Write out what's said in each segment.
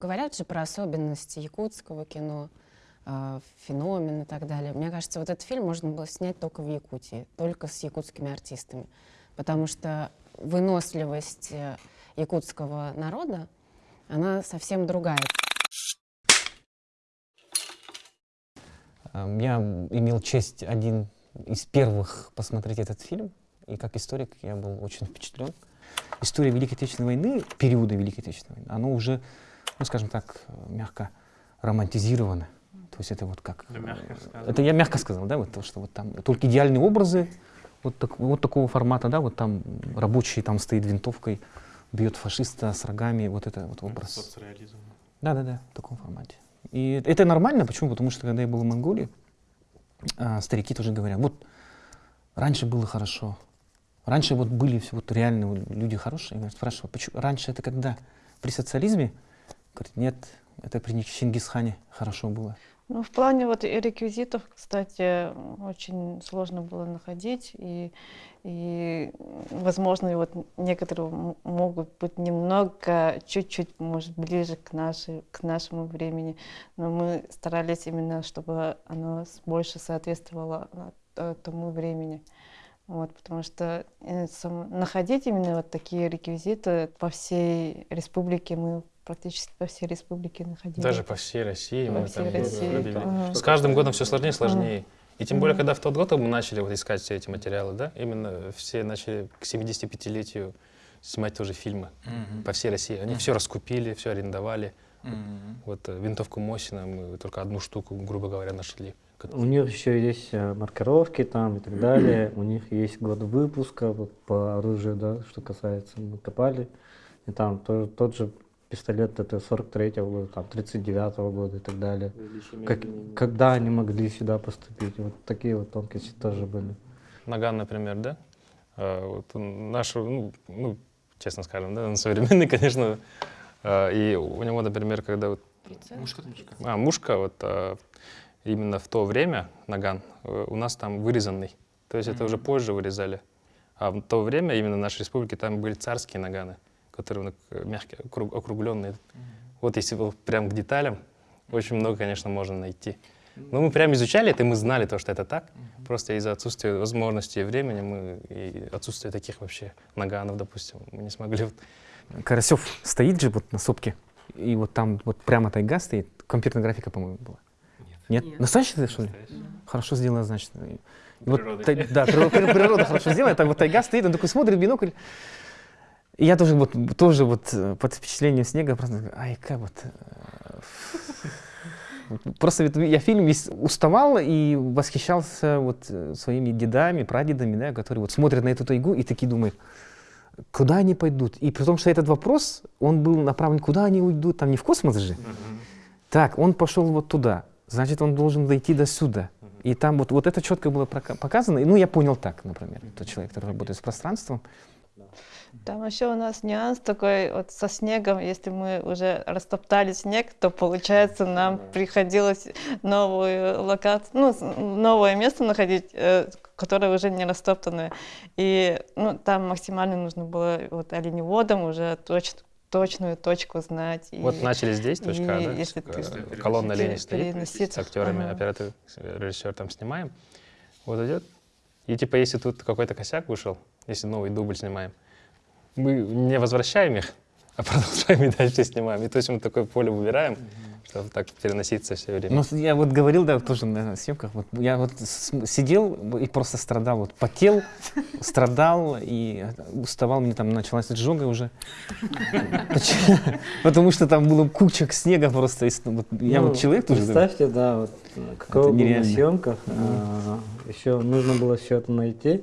Говорят же про особенности якутского кино, э, феномен и так далее. Мне кажется, вот этот фильм можно было снять только в Якутии, только с якутскими артистами. Потому что выносливость э, якутского народа, она совсем другая. Эм, Я имел честь один из первых посмотреть этот фильм, и как историк я был очень впечатлен. История Великой Отечественной войны, периода Великой Отечественной войны, оно уже, ну скажем так, мягко романтизировано. То есть это вот как... Да, мягко э, сказано. Это я мягко сказал, да, вот то, что вот там только идеальные образы, вот, так- вот такого формата, да, вот там рабочий там стоит винтовкой, бьет фашиста с рогами, вот это вот образ. Соцреализм. Да, да, да, в таком формате. И это нормально, почему? Потому что когда я был в Монголии, а, старики тоже говорят, вот раньше было хорошо, раньше вот были все вот реально вот люди хорошие. Я спрашиваю, почему раньше это когда? При социализме? Говорит, нет, это при Чингисхане хорошо было. Ну, в плане вот реквизитов, кстати, очень сложно было находить, и, и возможно, вот некоторые могут быть немного, чуть-чуть, может, ближе к, нашей, к нашему времени, но мы старались именно, чтобы оно больше соответствовало а, т- тому времени. Вот, потому что э, находить именно вот такие реквизиты по всей республике мы практически по всей республике находили. Даже по всей России. По мы всей там России, видели. ага. С каждым годом все сложнее и сложнее. И тем более, когда в тот год мы начали вот искать все эти материалы, да, именно все начали к 75-летию снимать тоже фильмы по всей России. Они все раскупили, все арендовали. Вот э, винтовку Мосина мы только одну штуку, грубо говоря, нашли. У них еще есть э, маркировки там и так далее. У них есть год выпуска вот, по оружию, да, что касается. Мы копали. И там тоже, тот же пистолет это 43-го года, там 39-го года и так далее. Как- когда они могли сюда поступить? Вот такие вот тонкости тоже были. Наган, например, да? А, Вот он наш, ну, ну, честно скажем, да, он современный, конечно. А, И у него, например, когда вот А, мушка, вот а, именно в то время наган у нас там вырезанный. То есть это уже позже вырезали. А в то время именно в нашей республике там были царские наганы, которые ну, к- мягкие, округ- округленные. Вот если вот прям к деталям, очень много, конечно, можно найти. Но мы прям изучали это, и мы знали то, что это так. Просто из-за отсутствия возможности и времени мы и отсутствия таких вообще наганов, допустим, мы не смогли. вот Карасев стоит же вот на сопке, и вот там вот прямо тайга стоит, компьютерная графика, по-моему, была. Нет. Нет? Настоящая, что ли? Хорошо сделано, значит. И вот тай- да, природа, природа хорошо сделана, так вот тайга стоит, он такой смотрит бинокль. И я тоже вот, тоже вот э, под впечатлением снега просто, ай, как вот... э, Просто я фильм весь уставал и восхищался вот э, своими дедами, прадедами, да, которые вот смотрят на эту тайгу и такие думают, куда они пойдут? И при том, что этот вопрос, он был направлен, куда они уйдут, там не в космос же. Так, он пошел вот туда, значит, он должен дойти до сюда. И там вот, вот это четко было показано. И, Ну, я понял так, например, тот человек, который работает с пространством. Там еще у нас нюанс такой вот со снегом. Если мы уже растоптали снег, то получается нам приходилось новую локацию, ну, новое место находить, э, которое уже не растоптанное. И ну, там максимально нужно было вот оленеводом уже точ- точную точку знать. И, Вот начали здесь, точка, А, и да? если Э, ты колонна лени стоит, с актерами, Ага. оператор, режиссер там снимаем. Вот идет. И типа, если тут какой-то косяк вышел, если новый дубль снимаем, мы не возвращаем их, а продолжаем и дальше снимаем. И то есть мы такое поле выбираем, чтобы так переноситься все время. Ну, я вот говорил, да, тоже на съемках, вот я вот сидел и просто страдал, вот потел, страдал и уставал, мне там началась изжога уже. Потому что там было куча снега просто. с- вот Я Ну, вот человек тоже... Представьте, да, вот э, каково было на съемках. еще нужно было все это найти.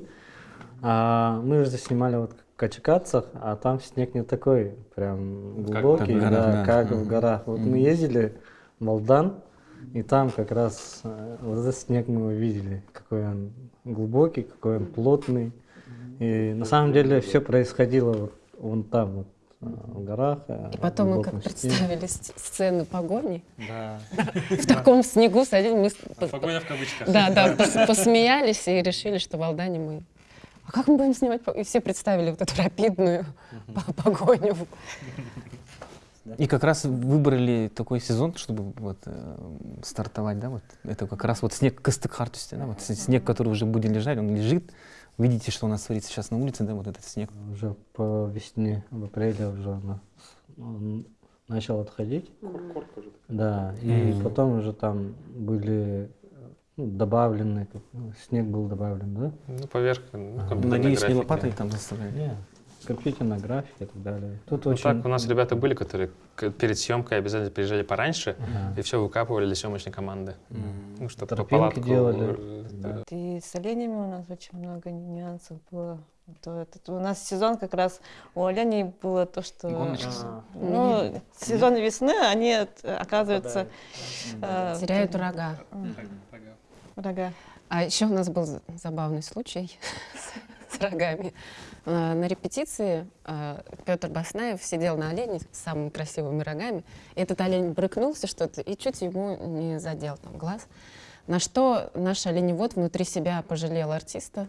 А, мы же снимали вот в Качкатцах, а там снег не такой прям Как глубокий, в горах, да, да. как в Мгм. горах. Вот мы ездили в Молдан, и там как раз э, вот этот снег мы увидели, какой он глубокий, какой он плотный. И на самом деле все происходило вот вон там, вот, э, в горах. э, И потом мы как представили с- сцены погони. Да. В таком снегу садились. По- Погоня в кавычках. Да, да, пос- посмеялись и решили, что в Алдане мы... А как мы будем снимать? И все представили вот эту рапидную по- погоню. И как раз выбрали такой сезон, чтобы вот э, стартовать, да, вот это как раз вот снег Кыстык-Хартусте, да, вот снег, который уже будет лежать, он лежит. Видите, что у нас творится сейчас на улице, да, вот этот снег. Уже по весне, в апреле уже она он начал отходить. Да, и Мгм. потом уже там были ну, добавлены, как, ну, снег был добавлен, да? Ну, поверх ну, Надеюсь, не лопатой там заставляли. Не, компьютерная графика и так далее. Тут Ну, очень... так, у нас ребята были, которые перед съемкой обязательно приезжали пораньше Ага. и все выкапывали для съемочной команды. Ну, чтобы по Тропинки палатку, делали. э, Да. И с оленями у нас очень много нюансов было. То этот- у нас сезон как раз у оленей было то, что... А, Ну, сезон весны, они, э, оказывается, э, Теряют рога. Рога. А еще у нас был забавный случай с, рогами. А, На репетиции Петр Баснаев сидел на олене с самыми красивыми рогами. И этот олень брыкнулся что-то и чуть ему не задел там глаз. На что наш оленевод внутри себя пожалел артиста.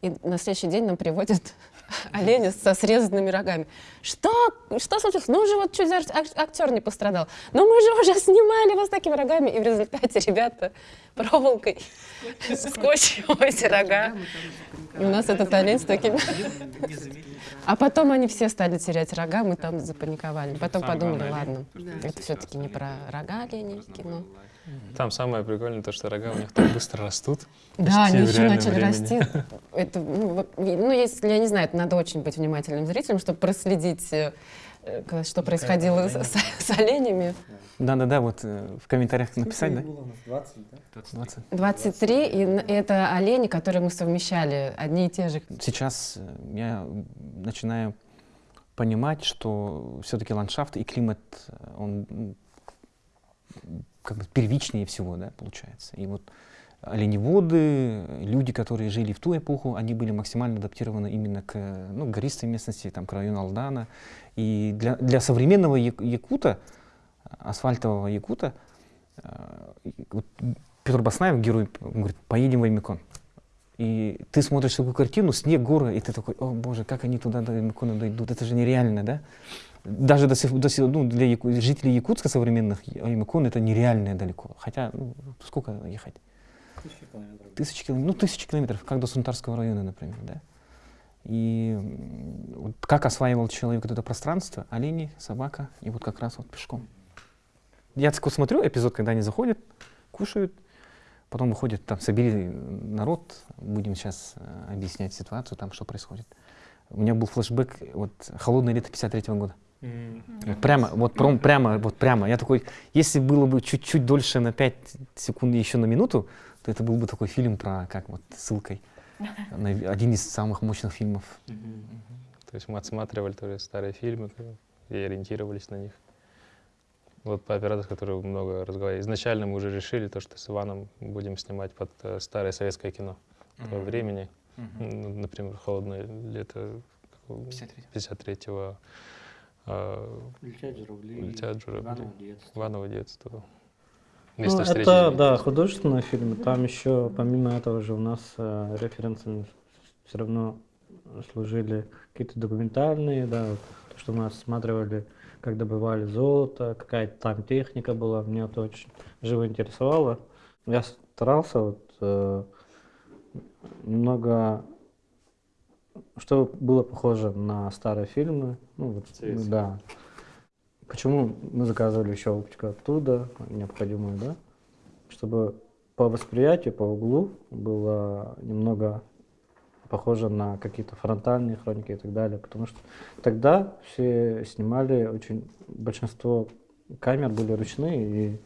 И на следующий день нам приводят оленя со срезанными рогами. Что? Что случилось? Ну уже вот чуть ак- актер не пострадал. Но мы же уже снимали вас такими рогами. И в результате ребята проволокой скотчем эти рога. И у нас этот олень с такими... А потом они все стали терять рога, мы там запаниковали. Потом подумали, ладно, это все-таки не про рога оленей кино. Там самое прикольное то, что рога у них так быстро растут. Да, они еще начали времени. расти. Это, ну, и- ну, если, я не знаю, это надо очень быть внимательным зрителем, чтобы проследить, э, э, что происходило с, с- с оленями. Да-да-да, вот э, в комментариях написать, да? 20. 23, и н- это олени, которые мы совмещали, одни и те же. Сейчас я начинаю понимать, что все-таки ландшафт и климат, он как бы первичнее всего, да, получается. И вот оленеводы, люди, которые жили в ту эпоху, они были максимально адаптированы именно к ну, гористой местности, там, к району Алдана. И для, для современного як- якута, асфальтового якута, э, вот Петр Баснаев, герой, говорит, поедем в Аймекон. И ты смотришь такую картину, снег, горы, и ты такой, о боже, как они туда до Аймекона дойдут, это же нереально, да? Даже до, сих- до сих- ну, для яку- жителей Якутска современных Аймекон это нереально далеко. Хотя, ну, сколько ехать? Тысячи километров. Ну, тысячи километров, как до Сунтарского района, например, да? И вот как осваивал человек вот это пространство, олени, собака, и вот как раз вот пешком. Я так вот смотрю эпизод, когда они заходят, кушают, потом выходят, там, собери народ, будем сейчас э, объяснять ситуацию, там, что происходит. У меня был флешбэк, вот, холодное лето 53 года. Вот прямо, вот прям, прямо, вот прямо. Я такой, если было бы чуть-чуть дольше на 5 секунд еще на минуту, то это был бы такой фильм про, как вот, ссылкой. на один из самых мощных фильмов. То есть мы отсматривали тоже старые фильмы и ориентировались на них. Вот по оператору, с которым много разговаривали. Изначально мы уже решили то, что с Иваном будем снимать под э, старое советское кино того времени. Ну, например, «Холодное лето» какого- 53-го. э, Летят журавли. «Летят журавли», Иваново детство. Иваново детство. Ну, встречи. это, да, художественный фильм. Там еще, помимо этого же, у нас э, референсами все равно служили какие-то документальные, да, вот, то, что мы осматривали, как добывали золото, какая там техника была, меня это очень живо интересовало. Я старался вот, э, немного, чтобы было похоже на старые фильмы. Ну, вот, да. Почему мы заказывали еще оптику оттуда, необходимую, да? Чтобы по восприятию, по углу было немного похоже на какие-то фронтальные хроники и так далее. Потому что тогда все снимали очень... Большинство камер были ручные, и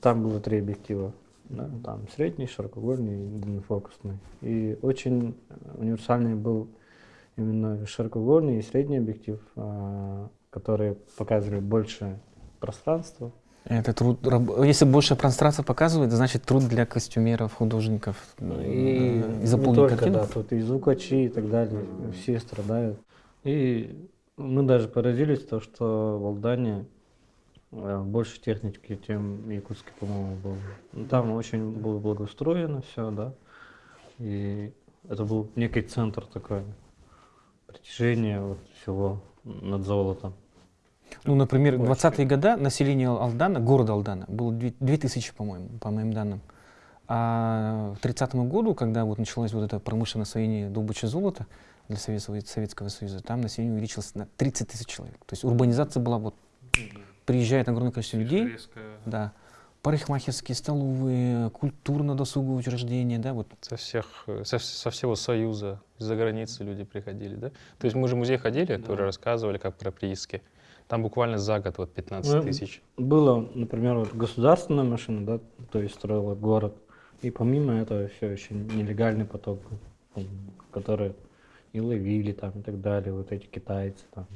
там было три объектива. Да? Там средний, широкоугольный и длиннофокусный. И очень универсальный был именно широкоугольный и средний объектив, а, которые показывали больше пространства. Это труд, если больше пространства показывает, значит труд для костюмеров, художников. И э, не заполнить только, картину. да, тут и звукачи и так далее, все страдают. И мы даже поразились, то, что в Алдане больше техники, чем Якутске, по-моему, было. Ну, Там очень было благоустроено все, да. И это был некий центр такой, притяжение вот всего над золотом. Ну, например, в Очень. 20-е годы население Алдана, города Алдана, было 2000, по-моему, по моим данным. А в 30 году, когда вот началось вот это промышленное освоение добычи золота для Советского, Советского Союза, там население увеличилось на 30 тысяч человек. То есть урбанизация была вот, приезжает огромное количество людей, да, парикмахерские, столовые, культурно-досуговые учреждения, да, вот Со всех, со, со всего Союза, из-за границы люди приходили, да? То есть мы же в музей ходили, тоже рассказывали, как про прииски. Там буквально за год вот 15 Ну, тысяч. Было, например, вот государственная машина, да, то есть строила город. И помимо этого все еще нелегальный поток, который и ловили там и так далее, вот эти китайцы там.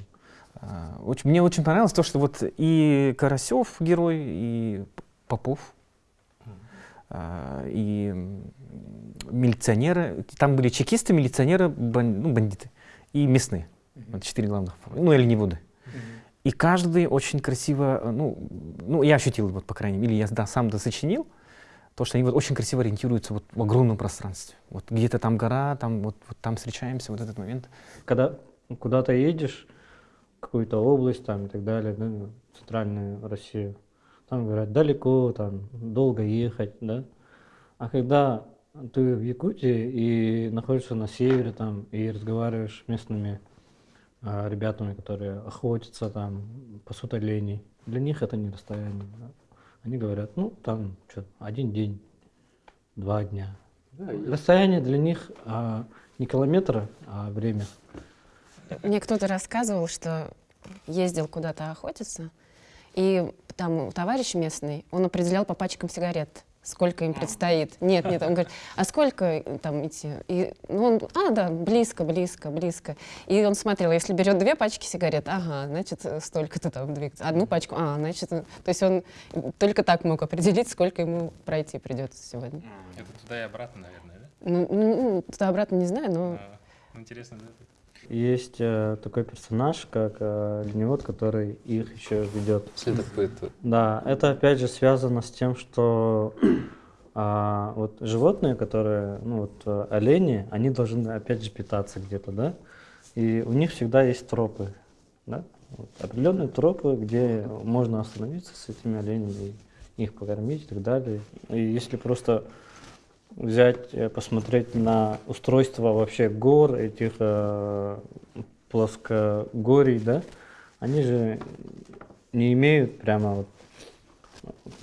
А, очень- мне очень понравилось то, что вот и Карасев герой, и Попов, а, и милиционеры. Там были чекисты, милиционеры, бан- ну, бандиты и местные. Вот четыре главных, ну, оленеводы. И каждый очень красиво, ну, ну, я ощутил, вот, по крайней мере, или я да, сам досочинил, то, что они вот очень красиво ориентируются вот в огромном пространстве. Вот где-то там гора, там вот, вот там встречаемся, вот этот момент. Когда куда-то едешь, какую-то область там и так далее, да, центральную Россию, там говорят, далеко, там, долго ехать, да. А когда ты в Якутии и находишься на севере там и разговариваешь с местными а, ребятами, которые охотятся там, пасут оленей, для них это не расстояние. да. Они говорят, ну, там, что, один день, два дня. Расстояние для них а, не километры, а время. Мне кто-то рассказывал, что ездил куда-то охотиться, и там товарищ местный, он определял по пачкам сигарет, сколько им предстоит. Нет, нет, он говорит, а сколько там идти? И, ну, он, а, да, близко, близко, близко. И он смотрел, если берет две пачки сигарет, ага, значит, столько-то там двигаться. Одну пачку, а, значит, то есть он только так мог определить, сколько ему пройти придется сегодня. Это туда и обратно, наверное, да? Ну, ну, туда-обратно не знаю, но Интересно, да? Есть э, такой персонаж, как э, ленивод, который их еще ведет. Следопыт. Да, это опять же связано с тем, что а, вот животные, которые, ну вот э, олени, они должны опять же питаться где-то, да, и у них всегда есть тропы, да, Вот определенные тропы, где можно остановиться с этими оленями, их покормить и так далее. И если просто взять, э, посмотреть на устройство вообще гор, этих э, плоскогорий, да, они же не имеют прямо вот,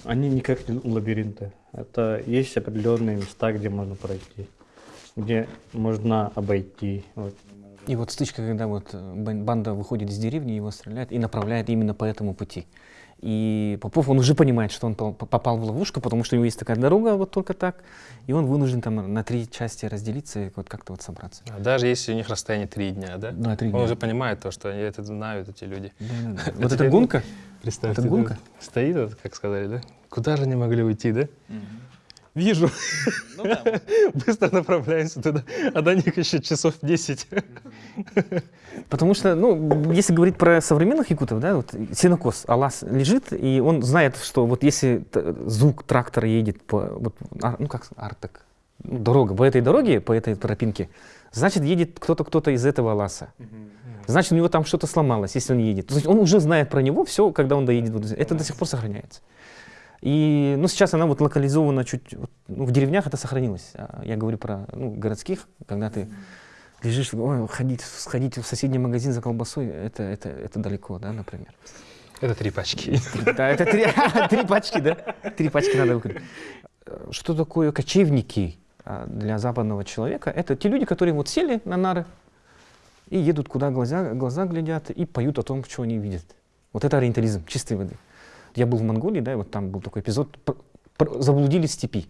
они не как лабиринты. Это есть определенные места, где можно пройти, где можно обойти. Вот. И вот стычка, когда вот э, бан- банда выходит из деревни, его стреляет и направляет именно по этому пути. И Попов, он уже понимает, что он по- попал в ловушку, потому что у него есть такая дорога вот только так, и он вынужден там на три части разделиться и вот как-то вот собраться. А Даже если у них расстояние три дня, да? Да, три Он дня. уже понимает то, что они это знают, эти люди. Вот эта гонка, Представьте, Это гонка? да, стоит, вот, как сказали, да? Куда же они могли уйти, да? Вижу. Быстро направляемся туда. А до них еще часов 10. Потому что, ну, если говорить про современных якутов, да, вот сенокос, Алас лежит, и он знает, что вот если звук трактора едет по, вот, ар- ну, как сказать, артек, ну, дорога, по этой дороге, по этой тропинке, значит, едет кто-то, кто-то из этого Аласа. Значит, у него там что-то сломалось, если он едет. То есть он уже знает про него все, когда он доедет. Это до сих пор сохраняется. И, ну, сейчас она вот локализована чуть, ну, в деревнях это сохранилось. А Я говорю про, ну, городских, когда ты лежишь, ой, ходить, сходить в соседний магазин за колбасой, это, это, это далеко, да, например. Это три пачки. Да, это три, три пачки, да? Три пачки надо выкурить. Э, Что такое кочевники а, для западного человека? Это те люди, которые вот сели на нары и едут, куда глаза, глаза глядят, и поют о том, что они видят. Вот это ориентализм чистой воды. Я был в Монголии, да, и вот там был такой эпизод, заблудились в степи.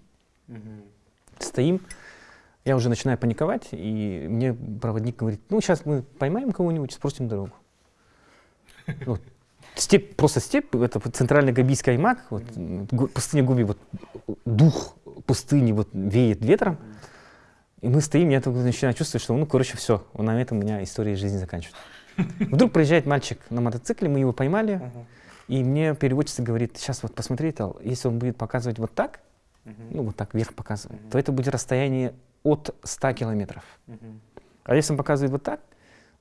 Стоим, я уже начинаю паниковать, и мне проводник говорит, ну, сейчас мы поймаем кого-нибудь, спросим дорогу. Вот. Степь, просто степь, это центральный Габийский аймак, вот, пустыня Губи, вот дух пустыни вот веет ветром. И мы стоим, я только начинаю чувствовать, что, ну, короче, все, на этом у меня история жизни заканчивается. Вдруг проезжает мальчик на мотоцикле, мы его поймали, и мне переводчица говорит, сейчас вот посмотри, Тал, если он будет показывать вот так, ну, вот так вверх показывает, то это будет расстояние от 100 километров. А если он показывает вот так,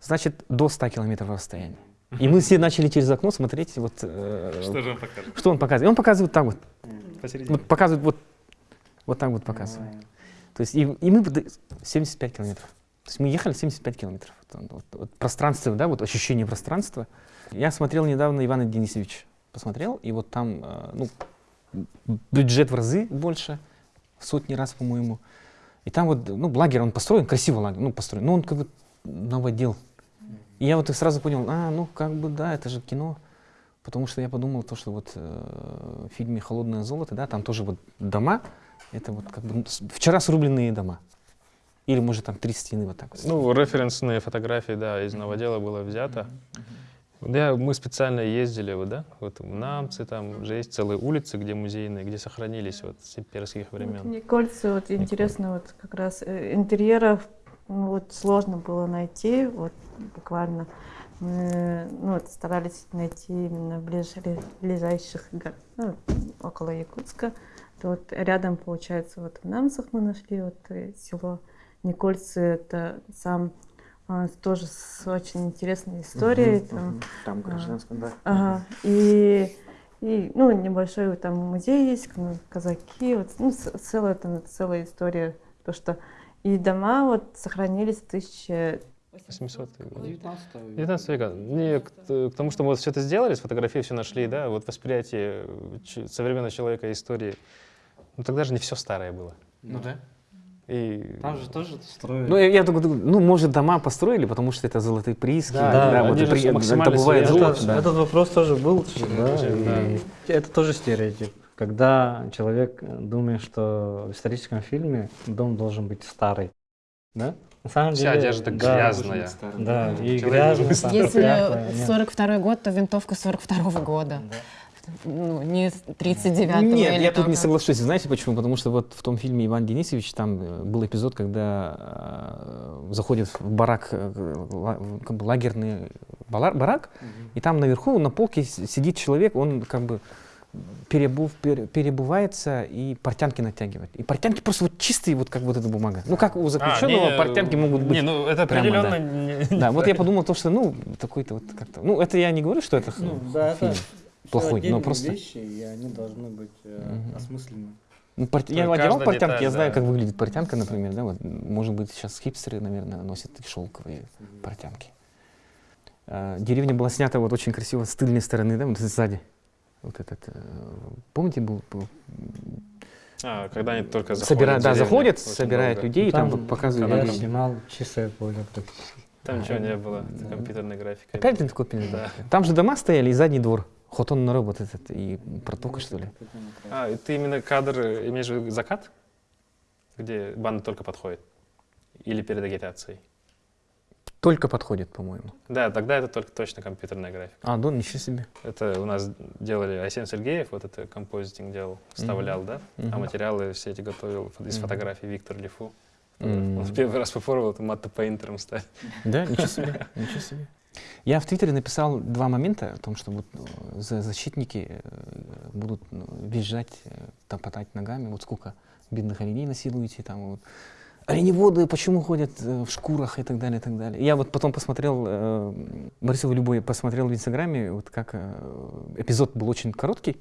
значит, до 100 километров расстояния. И мы все начали через окно смотреть, вот, э, Что же он покажет? что он показывает. И он показывает так вот, Посередине. вот показывает вот, вот так вот показывает. То есть и, и мы под- 75 километров. То есть мы ехали 75 километров. Вот, вот, вот пространство, да, вот ощущение пространства. Я смотрел недавно Ивана Денисович, посмотрел, и вот там, э, ну, бюджет в разы больше, сотни раз, по-моему. И там вот, ну, лагерь, он построен, красиво лагерь, ну, построен, но он как бы наводил. И я вот и сразу понял, а, ну, как бы, да, это же кино. Потому что я подумал, то, что вот э, в фильме «Холодное золото», да, там тоже вот дома, это вот как бы ну, вчера срубленные дома. Или, может, там три стены вот так вот. Ну, референсные фотографии, да, из новодела было взято. Да, мы специально ездили, вот, да, вот в Намцы, там же есть целые улицы, где музейные, где сохранились вот с имперских Вот времен. Никольцы, вот интересно, вот как раз э, интерьеров ну, вот сложно было найти, вот буквально. Мы ну, вот старались найти именно в ближ- ближайших ну, около Якутска. То вот рядом, получается, вот в Намсах мы нашли вот э, село Никольцы, это сам а, тоже с очень интересной историей. там, Там гражданское, да. Ага. И, и ну, небольшой вот там музей есть, казаки, вот, ну, целая там целая история, то что и дома вот сохранились в 1000 800 год. 19 19 века. Не, к, к тому, что мы вот все это сделали, сфотографии все нашли, да, вот восприятие современного человека истории. Ну тогда же не все старое было. Ну да. И Там же тоже строили. Ну, я, я только думаю, ну, может, дома построили, потому что это золотые прииски. Да, да, вот они же при- это максимально бывает золото, Это- да. Этот вопрос тоже был, да, Да. и это тоже стереотип. Когда человек э, думает, что в историческом фильме дом должен быть старый, да? На самом вся деле, одежда да, грязная. Да, и грязно. должен там, Если всякое, нет. 42 год, то винтовка 42 года. Ну, не 39 Нет, или я тут там не как. соглашусь. Знаете почему? Потому что вот в том фильме Иван Денисович там э, был эпизод, когда э, заходит в барак, э, как бы лагерный бала- барак, и там наверху на полке сидит человек, он как бы перебув, пере- перебывается и портянки натягивает. И портянки просто вот чистые, вот как вот эта бумага. Ну как у заключенного А, не, портянки могут быть. Не, ну это прямо, определенно... да. не- Да, вот я подумал то, что ну такой-то вот как-то. Ну это я не говорю, что это Ну, да, фильм это плохой, но просто. вещи, и они должны быть э, Мгм. осмысленны. Ну, пор- То Я одевал портянки, деталь, я знаю, да. как выглядит портянка, например, да, вот, может быть, сейчас хипстеры, наверное, носят шелковые портянки. А, деревня была снята вот очень красиво с тыльной стороны, да, вот сзади. Вот этот, э, помните, был, был- А, когда они только заходят. собирают, в да, заходят, собирают долго. людей, и там, Там показывают. Я снимал чистое поле практически. Там ничего не было, это компьютерная графика. Опять ты копия. Да. Там же дома стояли и задний двор. Хотон на вот этот, и протока, что ли. А, ты именно кадр э, имеешь в виду закат? Где банда только подходит? Или перед агитацией? Только подходит, по-моему. Да, тогда это только точно компьютерная графика. А, да, ничего себе. Это у нас делали Айсен Сергеев, вот это композитинг делал, вставлял, да? А Мгм. материалы все эти готовил из Мгм. фотографий Виктор Лифу. М. Он первый раз попробовал это матто пейнтером стать. Да, ничего себе, ничего себе. Я в Твиттере написал два момента о том, что вот э, за- защитники э, будут ну, визжать, э, топотать ногами, вот сколько бедных оленей насилуете, там вот. Оленеводы почему ходят в шкурах и так далее, и так далее. Я вот потом посмотрел, э, Борисова Любой посмотрел в Инстаграме, вот как э, эпизод был очень короткий.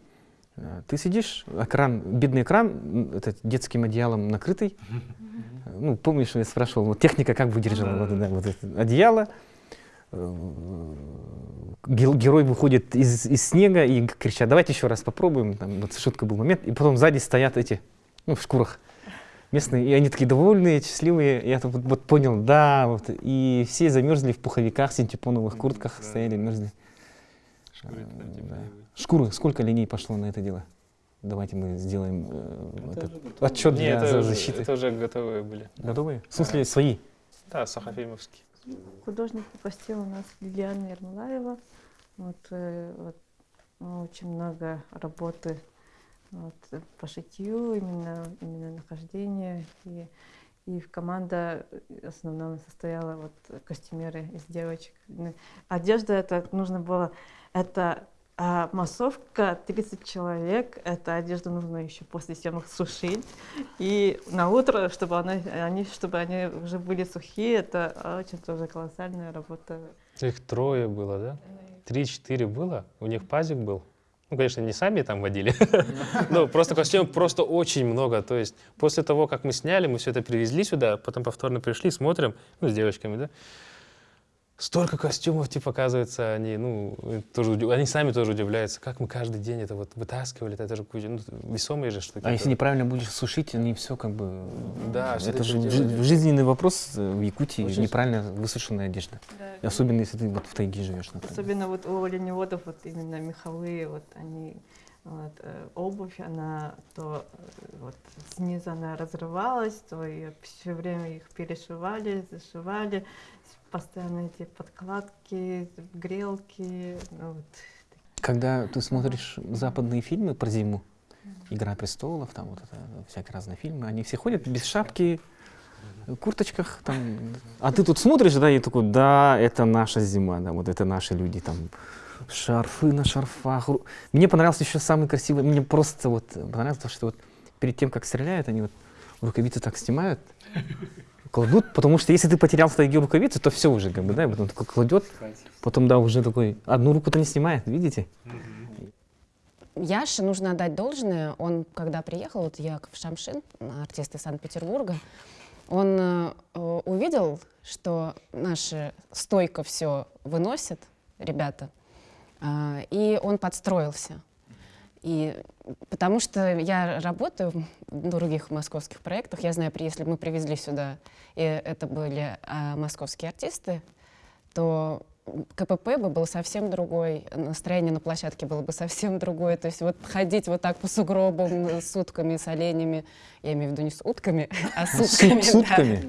Ты сидишь, экран, бедный экран, этот детским одеялом накрытый. Ну, помнишь, я спрашивал, вот техника как выдержала Да. вот, это, вот это одеяло. Э, Герой выходит из, из снега и кричат, давайте еще раз попробуем. Там, вот шутка был момент. И потом сзади стоят эти, ну, в шкурах местные, и они такие довольные, счастливые. Я вот, вот понял, да, вот. И все замерзли в пуховиках, синтепоновых куртках, Да. стояли, мерзли. Шкуры Э, типа да. и- Шкуры, сколько линий пошло на это дело? Давайте мы сделаем э, Это этот отчет Не, для это, защиты. это уже готовые были. Готовые? В смысле, свои? Да, Сахафимовский. Художник попросил у нас Лилиана Ермолаева. Вот, э, вот, очень много работы вот, по шитью, именно, именно нахождение. И, и команда в основном состояла вот костюмеры из девочек. Одежда это нужно было, это а, массовка 30 человек, эта одежда нужно еще после съемок сушить. И на утро, чтобы, она, они, чтобы они уже были сухие, это очень тоже колоссальная работа. Их трое было, да? 3-4 было. У них пазик был. Ну, конечно, не сами там водили. Но просто костюмов просто очень много. То есть после того, как мы сняли, мы все это привезли сюда, потом повторно пришли, смотрим, ну, с девочками, да, столько костюмов, типа, оказывается, они, ну, тоже, они сами тоже удивляются, как мы каждый день это вот вытаскивали, это же куча, ну, весомые же штуки. А если неправильно будешь сушить, они все как бы... Да, это же да. жизненный вопрос э, в Якутии, Очень неправильно высушенная одежда. И Особенно если ты вот в тайге живешь, например. Особенно вот у оленеводов вот именно меховые, вот они вот, э, обувь, она то э, вот снизу она разрывалась, то ее все время их перешивали, зашивали, постоянно эти подкладки, грелки, ну вот. Когда ты смотришь западные фильмы про зиму, «Игра престолов», там вот это, всякие разные фильмы, они все ходят без шапки, курточках, там. А ты тут смотришь, да, и такой, да, это наша зима, да, вот это наши люди, там, шарфы на шарфах. Мне понравился еще самый красивый, мне просто вот понравилось то, что вот перед тем, как стреляют, они вот рукавицы так снимают, кладут, потому что если ты потерял в тайге рукавицы, то все уже, как бы, да, и потом такой кладет, потом, да, уже такой, одну руку-то не снимает, видите? Яше нужно отдать должное. Он, когда приехал, вот Яков Шамшин, артист из Санкт-Петербурга, он э, э, увидел, что наши стойко все выносят, ребята, а, и он подстроился. И потому что я работаю в других московских проектах, я знаю, если бы мы привезли сюда, и это были а, московские артисты, то КПП бы был совсем другой, настроение на площадке было бы совсем другое. То есть вот ходить вот так по сугробам э, с утками, с оленями, я имею в виду не с утками, а с утками. с утками.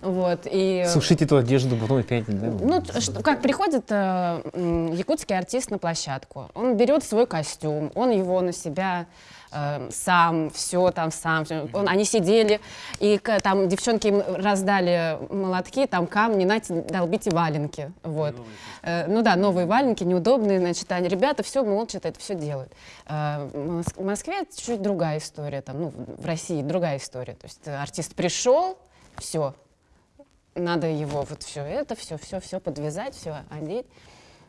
Вот, и... Сушить эту одежду, потом опять, да? Ну, как приходит э, якутский артист на площадку, он берет свой костюм, он его на себя э, сам, все там сам. всё. Он, они сидели, и там девчонки им раздали молотки, там камни, нате, долбите валенки. Вот. Э, ну да, новые валенки, неудобные, значит, они, ребята все молча это все делают. Э, в Мос- в Москве это чуть другая история, там, ну, в России другая история. То есть артист пришел, все, надо его вот все это, все, все, все подвязать, все одеть.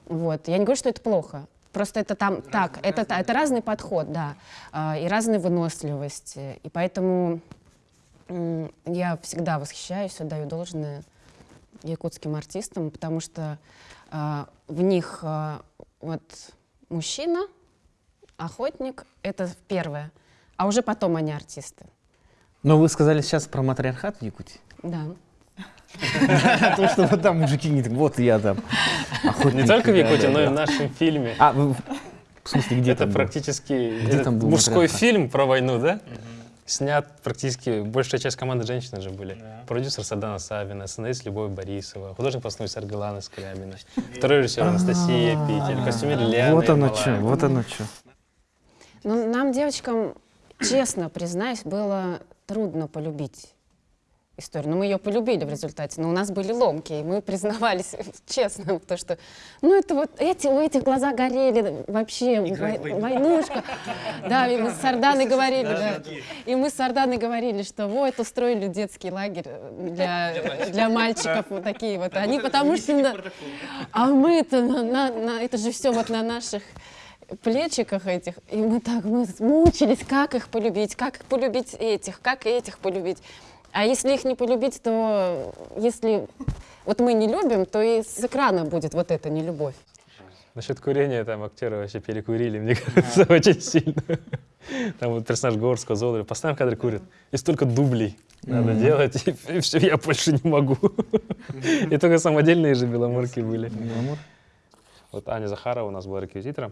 Вот. Я не говорю, что это плохо. Просто это там так, это, та- это разный подход, да, а, и разная выносливость. И поэтому я всегда восхищаюсь, отдаю должное якутским артистам, потому что а, в них а, вот мужчина, охотник, это первое, а уже потом они артисты. Но вы сказали сейчас про матриархат в Якутии. Да. То, что вот там мужики не так, вот я там. охотник, Не только в Якутии, но и в нашем фильме. А, в смысле, где это там был? практически мужской фильм про войну, да? Снят практически, большая часть команды женщины же были. Продюсер Сардана Савина, сценарист Любовь Борисова, художник постановки Аргелана Скрябина, второй режиссер Анастасия Петель, костюмер Лиана А. Вот оно что, вот оно что. Ну, нам, девочкам, честно признаюсь, было трудно полюбить историю. Но мы ее полюбили в результате. Но у нас были ломки, и мы признавались честно, то что, ну это вот эти, у этих глаза горели вообще, вой- войнушка. Да, и мы с Сарданой говорили, да. И мы с Сарданой говорили, что вот устроили детский лагерь для, для мальчиков вот такие вот. Они потому что... А мы-то, на, на- на- это же все вот на наших плечиках этих. И мы так мы мучились, как их полюбить, как полюбить этих, как этих полюбить. А если их не полюбить, то если вот мы не любим, то и с экрана будет вот эта нелюбовь. Насчет курения там актеры вообще перекурили, мне кажется, очень сильно. Там вот персонаж Горского, Золотого, постоянно в кадре курит. И столько дублей надо делать, и, все, я больше не могу. И только самодельные же беломорки были. Вот Аня Захарова у нас была реквизитором.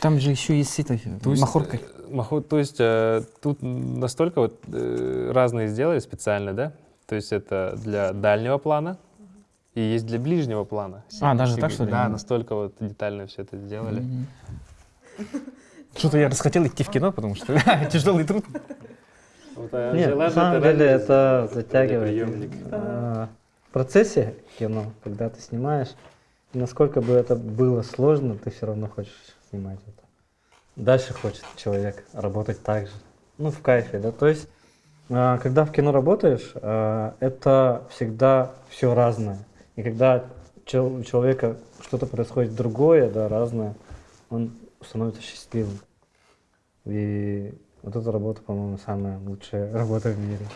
Там же еще есть с этой То есть, махоркой. э, махо- то есть э, тут настолько вот э, разные сделали специально, да? То есть это для дальнего плана и есть для ближнего плана. А, даже так, что ли? Да, настолько вот детально все это сделали. Что-то я расхотел идти в кино, потому что тяжелый труд. Вот, а Нет, на самом это деле это затягивает. А, В процессе кино, когда ты снимаешь, насколько бы это было сложно, ты все равно хочешь снимать это. Дальше хочет человек работать так же. Ну, в кайфе, да. То есть, а, когда в кино работаешь, а, это всегда все разное. И когда у человека что-то происходит другое, да, разное, он становится счастливым. И вот эта работа, по-моему, самая лучшая работа в мире.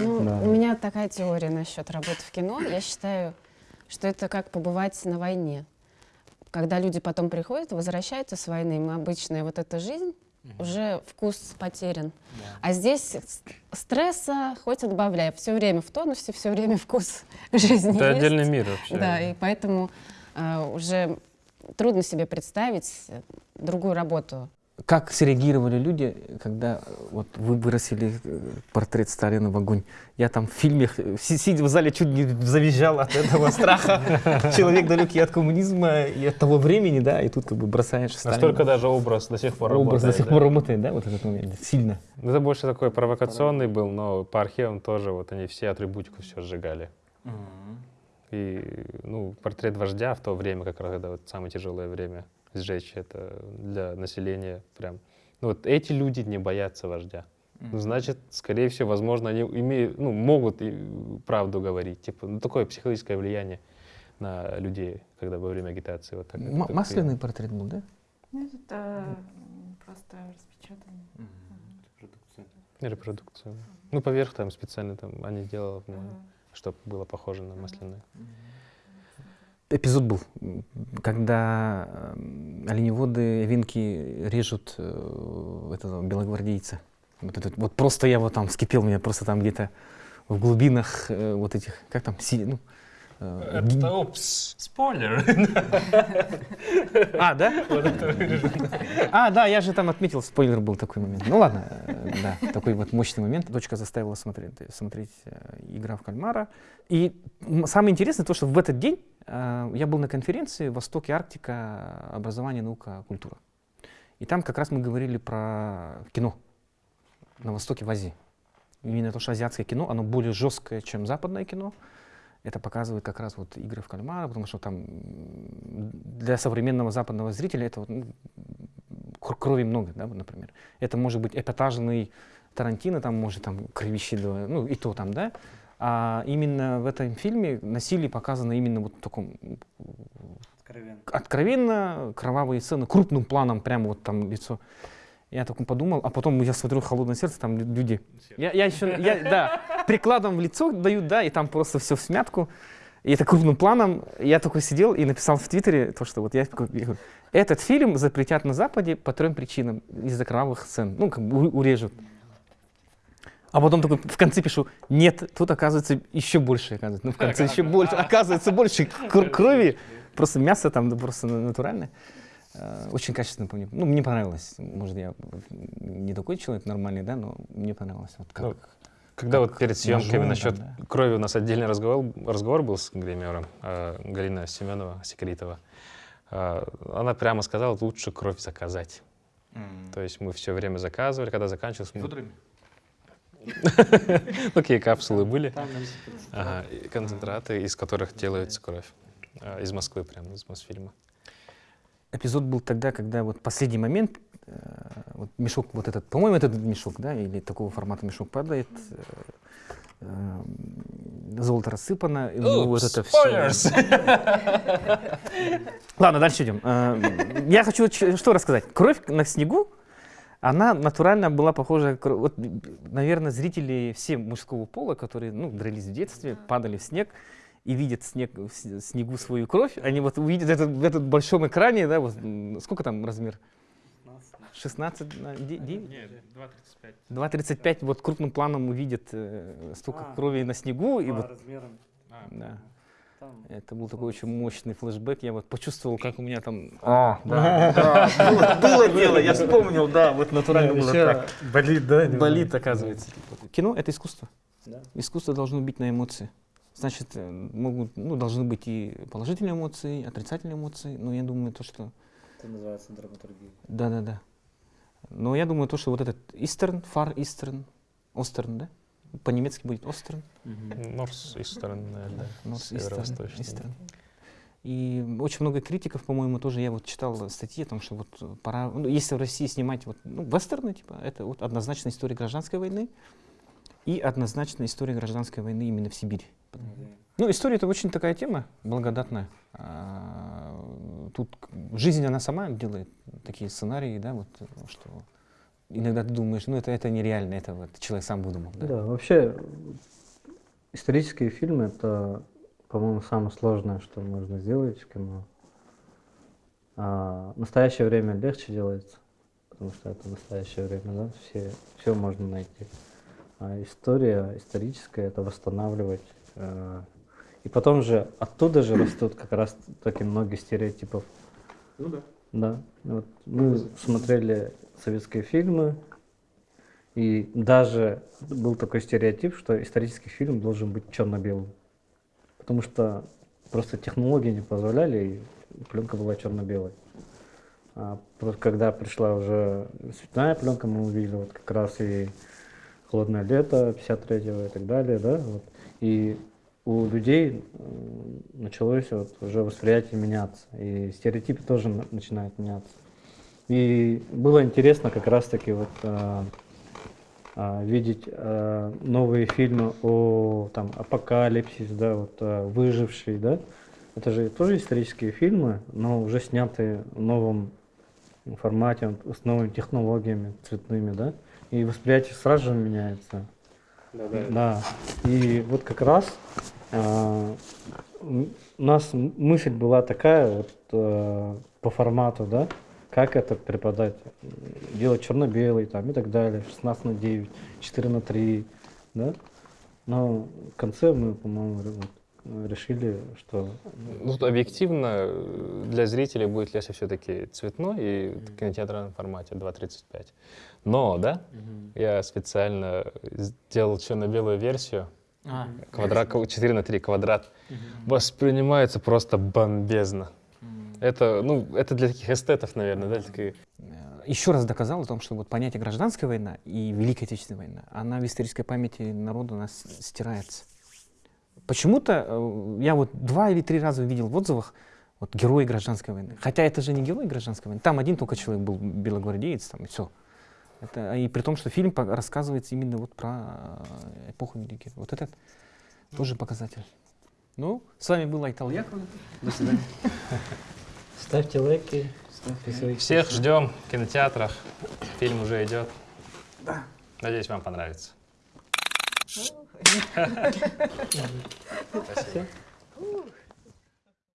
Ну, Да. У меня такая теория насчет работы в кино. Я считаю, что это как побывать на войне. Когда люди потом приходят, возвращаются с войны, им обычная вот эта жизнь, уже вкус потерян. А здесь стресса хоть отбавляй. Все время в тонусе, все время вкус жизни Это есть. отдельный мир вообще. Да, и поэтому э, уже трудно себе представить э, другую работу. Как среагировали люди, когда э, вот вы вырастили э, портрет Сталина в огонь? Я там в фильме, э, си- сидя в зале, чуть не завизжал от этого страха. Человек далекий от коммунизма и от того времени, да, и тут как бы бросаешь Сталина. Настолько даже образ до сих пор образ до работает, сих пор работает, да, вот этот момент, сильно. Ну, Это больше такой провокационный был, но по архивам тоже вот они все атрибутику все сжигали. И, ну, портрет вождя в то время, как раз это вот самое тяжелое время сжечь, это для населения прям. Ну, вот эти люди не боятся вождя. Ну, значит, скорее всего, возможно, они имеют, ну, могут и правду говорить. Типа, ну, такое психологическое влияние на людей, когда во время агитации вот так. М- так и- масляный портрет был, да? Нет, это просто распечатано. Репродукцию. Ну, поверх там специально там они делали, чтобы было похоже на масляное. Эпизод был, когда э, оленеводы, винки режут э, этого белогвардейца. Вот, этот, вот просто я вот там вскипел, меня просто там где-то в глубинах э, вот этих, как там, си, ну, э, ги- упс, спойлер. А, да? А, да, я же там отметил, спойлер был такой момент. Ну ладно, да, такой вот мощный момент. Дочка заставила смотреть, смотреть «Игра в кальмара». И самое интересное то, что в этот день я был на конференции «Восток и Арктика. Образование, наука, культура». И там как раз мы говорили про кино на Востоке, в Азии. Именно то, что азиатское кино, оно более жесткое, чем западное кино. Это показывает как раз вот игры в кальмара, потому что там для современного западного зрителя это вот, ну, кр- крови много, да, например. Это может быть эпатажный Тарантино, там может там кровище, да, ну и то там, да. А именно в этом фильме насилие показано именно вот в таком м, откровенно кровавые сцены, крупным планом прямо вот там лицо. Я такой подумал, а потом я смотрю «Холодное сердце», там лю- люди. Я, я еще, я, да, прикладом в лицо дают, да, и там просто все в смятку. И это крупным планом. Я такой сидел и написал в Твиттере то, что вот я, я говорю, этот фильм запретят на Западе по трем причинам. Из-за кровавых сцен. Ну, как бы урежут. А потом такой в конце пишу, нет, тут оказывается еще больше, оказывается. Ну, в конце еще больше, оказывается больше кр- крови. Просто мясо там да, просто на- натуральное. Э, Очень качественно, помню. Ну, мне понравилось. Может, я не такой человек нормальный, да, но мне понравилось. Вот как. Ну, Когда вот перед съемками ножом насчет там, да. крови у нас отдельный разговор, разговор был с гримером э, Галина Семенова, Секретова. Э, она прямо сказала, лучше кровь заказать. То есть мы все время заказывали, когда заканчивалось... мы- Такие капсулы были. Концентраты, из которых делается кровь. Э, Из Москвы прям, из Мосфильма. Эпизод был тогда, когда вот последний момент, э, вот мешок вот этот, по-моему, этот мешок, да, или такого формата мешок падает, э, э, золото рассыпано, и ну, вот это все. Ладно, дальше идем. Э, Я хочу что рассказать. Кровь на снегу, она натурально была похожа, вот, наверное, зрители все мужского пола, которые, ну, дрались в детстве, падали в снег и видят снег, в снегу свою кровь, они вот увидят это в этом большом экране, да, вот, сколько там размер? 16 на 9? Нет, 2,35. 2,35 вот крупным планом увидят э, столько А. крови на снегу. И вот, размером. да, Там. это был такой очень мощный флешбэк. Я вот почувствовал, как у меня там... А, да, да, было, было дело, я вспомнил, да, вот натурально было так. Болит, да? Болит, оказывается. Кино — это искусство. Да. Искусство должно бить на эмоции. Значит, э, могут, ну, должны быть и положительные эмоции, и отрицательные эмоции, но я думаю, то, что... Это называется драматургия. Да-да-да. Но я думаю, то, что вот этот Eastern, Far Eastern, Остерн, да? По-немецки будет Остерн. Норс. North Eastern, Северо-восточный. Eastern. И очень много критиков, по-моему, тоже я вот читал статьи о том, что вот пора, ну, если в России снимать вот, ну, вестерны, типа, это вот однозначно история гражданской войны и однозначно история гражданской войны именно в Сибири. Ну, история это очень такая тема благодатная. А, Тут жизнь она сама делает такие сценарии, да, вот, что иногда ты думаешь, ну это, это нереально, это вот человек сам выдумал. Да? Да, вообще исторические фильмы это, по-моему, самое сложное, что можно сделать в кино. А в настоящее время легче делается, потому что это настоящее время, да, все, все можно найти. А история историческая это восстанавливать. э, и потом же оттуда же растут как раз таки много стереотипов. Ну да. Да. Вот мы смотрели советские фильмы, и даже был такой стереотип, что исторический фильм должен быть черно-белым. Потому что просто технологии не позволяли, и пленка была черно-белой. А когда пришла уже цветная пленка, мы увидели вот как раз и холодное лето 53-го и так далее, да, вот. И у людей началось вот уже восприятие меняться, и стереотипы тоже на- начинают меняться. И было интересно как раз-таки вот а, а, видеть а, новые фильмы о там апокалипсис, да, вот а, выживший, да. Это же тоже исторические фильмы, но уже снятые в новом формате, с новыми технологиями цветными, да. И восприятие сразу же меняется. Да. И вот как раз а, у нас мысль была такая вот э, по формату, да, как это преподать, делать черно-белый там и так далее, 16 на 9, 4 на 3, да. Но в конце мы, по-моему, вот, решили, что Ну, объективно э, для зрителей будет легче все-таки цветной и в кинотеатральном формате 2.35. Но, да, я специально сделал черно-белую версию. А, Квадрат, 4 на 3 квадрат. Воспринимается просто бомбезно. Это, ну, это для таких эстетов, наверное, да, для таких- еще раз доказал о том, что вот понятие гражданская война и Великая Отечественная война, она в исторической памяти народа у нас стирается. Почему-то э, я вот два или три раза видел в отзывах вот герои гражданской войны. Хотя это же не герой гражданской войны. Там один только человек был белогвардеец, там и все. Это, и при том, что фильм рассказывается именно вот про э, эпоху Великой. Вот это тоже показатель. Ну, с вами был Айтал Яковлев. До свидания. Ставьте лайки, подписывайтесь. Всех ждем в кинотеатрах. Фильм уже идет. Надеюсь, вам понравится. Спасибо.